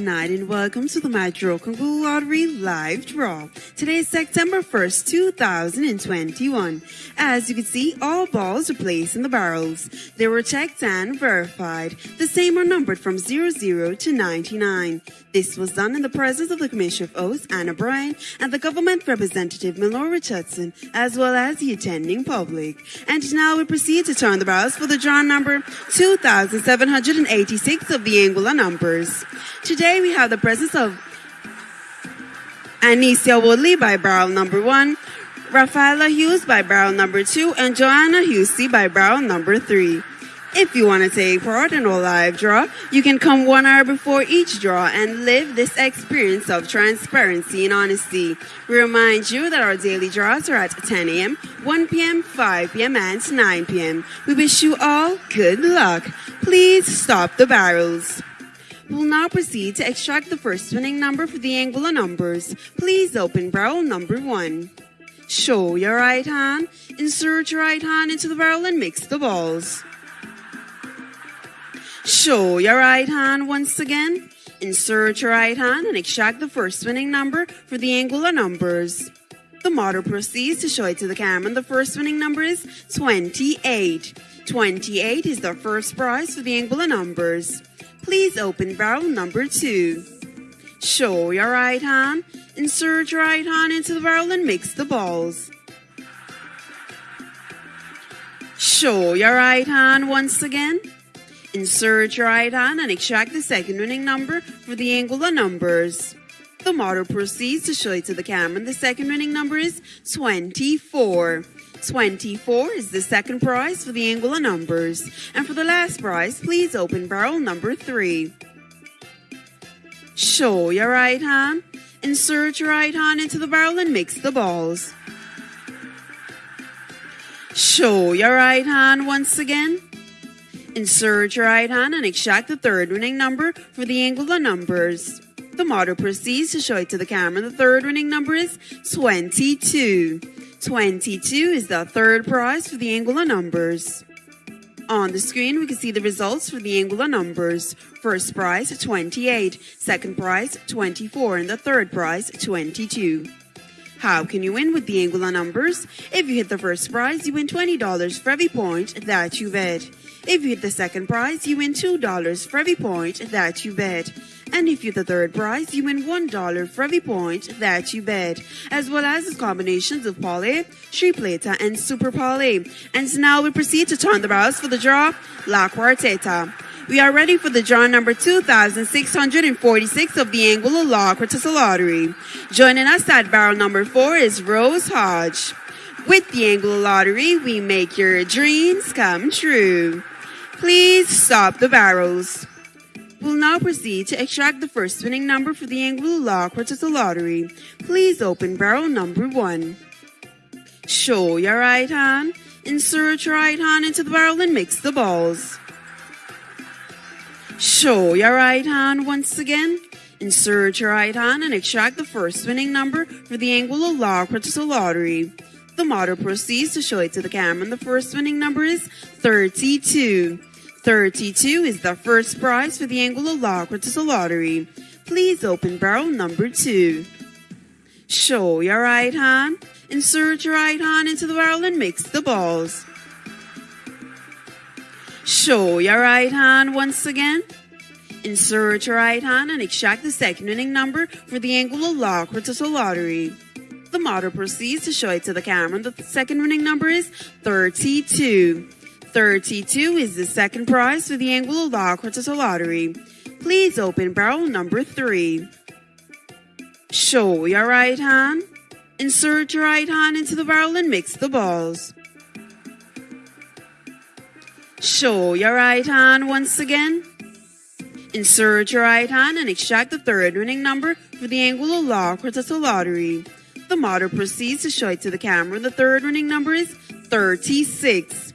night and welcome to the Metro Congo Lottery live draw. Today is September 1st, 2021. As you can see, all balls are placed in the barrels. They were checked and verified. The same are numbered from 00 to 99. This was done in the presence of the Commissioner of Oaths, Anna Bryan, and the government representative, Milor Richardson, as well as the attending public. And now we proceed to turn the barrels for the draw number 2786 of the Anguilla numbers. Today we have the presence of Anicia Woodley by barrel number one, Rafaela Hughes by barrel number two, and Joanna Husey by barrel number three. If you want to take part in a live draw, you can come one hour before each draw and live this experience of transparency and honesty. We remind you that our daily draws are at 10 a.m., 1 p.m., 5 p.m., and 9 p.m. We wish you all good luck. Please stop the barrels. We'll now proceed to extract the first winning number for the Anguilla numbers. Please open barrel number one. Show your right hand, insert your right hand into the barrel and mix the balls. Show your right hand once again. Insert your right hand and extract the first winning number for the Anguilla numbers. The model proceeds to show it to the camera. and The first winning number is 28. 28 is the first prize for the Anguilla numbers. Please open barrel number two. Show your right hand, insert your right hand into the barrel and mix the balls. Show your right hand once again. Insert your right hand and extract the second winning number for the Anguilla numbers. The model proceeds to show it to the camera. and The second winning number is 24. 24 is the second prize for the Anguilla numbers. And for the last prize, please open barrel number 3. Show your right hand. Insert your right hand into the barrel and mix the balls. Show your right hand once again. Insert your right hand and extract the third winning number for the Anguilla numbers. The model proceeds to show it to the camera. The third winning number is 22. 22 is the third prize for the Anguilla numbers. On the screen, we can see the results for the Anguilla numbers. First prize, 28. Second prize, 24. And the third prize, 22. How can you win with the Anguilla numbers? If you hit the first prize, you win $20 for every point that you bet. If you hit the second prize, you win $2 for every point that you bet. And if you hit the third prize, you win $1 for every point that you bet, as well as the combinations of Parlay, Tripleta, and Super Parlay. And now we proceed to turn the barrels for the draw, La Quarteta. We are ready for the draw number 2646 of the Anguilla La Quarteta Lottery. Joining us at barrel number 4 is Rose Hodge. With the Anguilla Lottery, we make your dreams come true. Please stop the barrels. We'll now proceed to extract the first winning number for the Quarteta Lottery. Please open barrel number 1. Show your right hand. Insert your right hand into the barrel and mix the balls. Show your right hand once again. Insert your right hand and extract the first winning number for the Anguilla La Quarteta Lottery. The model proceeds to show it to the camera. And the first winning number is 32. 32 is the first prize for the Anguilla La Quarteta Lottery. Please open barrel number 2. Show your right hand. Insert your right hand into the barrel and mix the balls. Show your right hand once again. Insert your right hand and extract the second winning number for the Anguilla La Quarteta Lottery. The model proceeds to show it to the camera. The second winning number is 32. 32 is the second prize for the Anguilla La Quarteta Lottery. Please open barrel number 3. Show your right hand. Insert your right hand into the barrel and mix the balls. Show your right hand once again. Insert your right hand and extract the third winning number for the Anguilla La Quarteta Lottery. The model proceeds to show it to the camera. The third winning number is 36.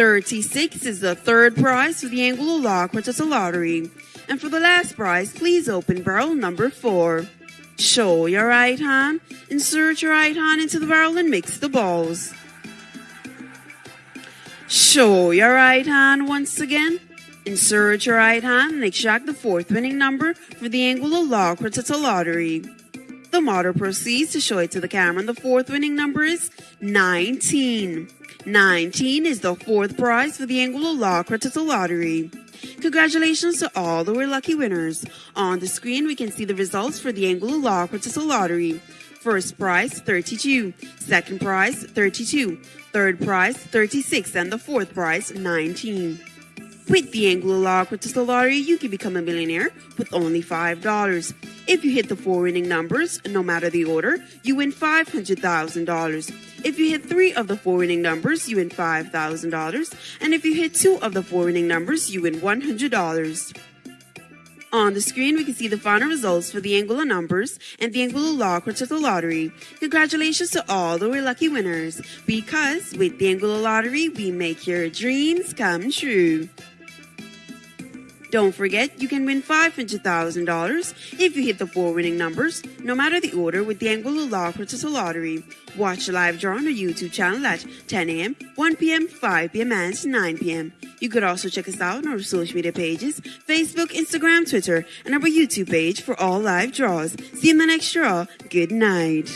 36 is the third prize for the Anguilla La Lottery. And for the last prize, please open barrel number 4. Show your right hand. Insert your right hand into the barrel and mix the balls. Show your right hand once again. Insert your right hand and extract the fourth winning number for the La Quarteta Lottery. The model proceeds to show it to the camera, and the fourth winning number is 19. 19 is the fourth prize for the Anguilla La Quarteta Lottery. Congratulations to all the lucky winners. On the screen, we can see the results for the Anguilla La Quarteta Lottery. First prize, 32. Second prize, 32. Third prize, 36. And the fourth prize, 19. With the La Quarteta Lottery, you can become a millionaire with only $5. If you hit the four winning numbers, no matter the order, you win $500,000. If you hit three of the four winning numbers, you win $5,000. And if you hit two of the four winning numbers, you win $100. On the screen, we can see the final results for the Anguilla numbers and the Anguilla Law Lottery. Congratulations to all the lucky winners, because with the Anguilla Lottery, we make your dreams come true. Don't forget, you can win $500,000 if you hit the four winning numbers, no matter the order, with the Anguilla La Quarteta Lottery. Watch the live draw on our YouTube channel at 10 a.m., 1 p.m., 5 p.m., and 9 p.m. You could also check us out on our social media pages Facebook, Instagram, Twitter, and our YouTube page for all live draws. See you in the next draw. Good night.